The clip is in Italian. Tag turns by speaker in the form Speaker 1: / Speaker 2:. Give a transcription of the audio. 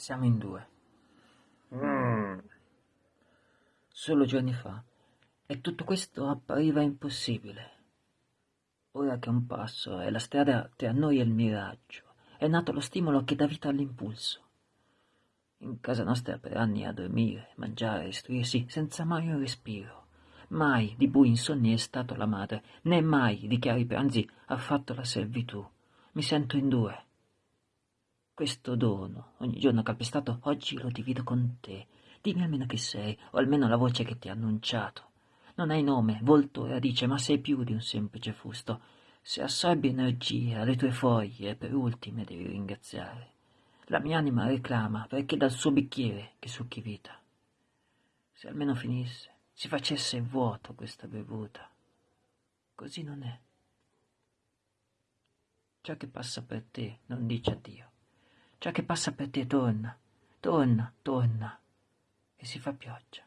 Speaker 1: Siamo in due.
Speaker 2: Mm.
Speaker 1: Solo giorni fa. E tutto questo appariva impossibile. Ora che un passo è la strada tra noi e il miraggio, è nato lo stimolo che dà vita all'impulso. In casa nostra per anni a dormire, mangiare, istruirsi, senza mai un respiro. Mai di bui insonni è stato la madre, né mai di chiari pranzi ha fatto la servitù. Mi sento in due questo dono, ogni giorno calpestato, oggi lo divido con te. Dimmi almeno chi sei, o almeno la voce che ti ha annunciato. Non hai nome, volto e radice, ma sei più di un semplice fusto. Se assorbi energia, le tue foglie, per ultime devi ringraziare. La mia anima reclama perché dal suo bicchiere che succhi vita. Se almeno finisse, si facesse vuoto questa bevuta. Così non è. Ciò che passa per te non dice addio. Ciò che passa per te torna, torna, torna, e si fa pioggia.